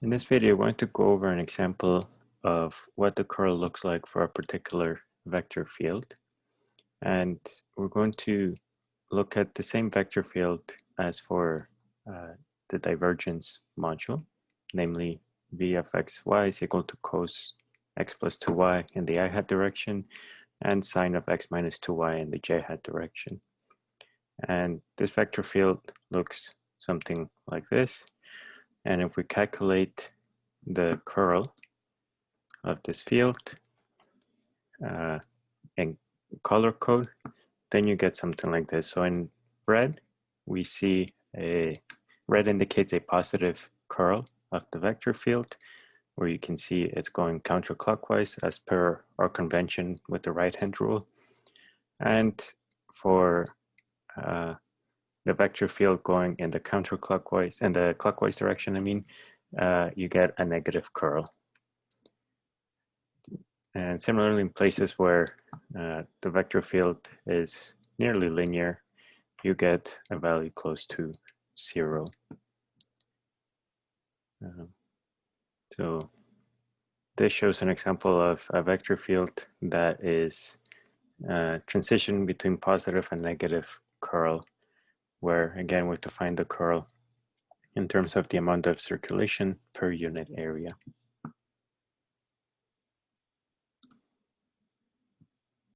In this video, I want to go over an example of what the curl looks like for a particular vector field. And we're going to look at the same vector field as for uh, the divergence module, namely v of xy is equal to cos x plus 2y in the i hat direction and sine of x minus 2y in the j hat direction. And this vector field looks something like this. And if we calculate the curl of this field uh, in color code, then you get something like this. So in red, we see a, red indicates a positive curl of the vector field, where you can see it's going counterclockwise as per our convention with the right-hand rule. And for uh, the vector field going in the counterclockwise, and the clockwise direction, I mean, uh, you get a negative curl. And similarly, in places where uh, the vector field is nearly linear, you get a value close to zero. Um, so this shows an example of a vector field that is uh, transition between positive and negative curl where again we define the curl in terms of the amount of circulation per unit area.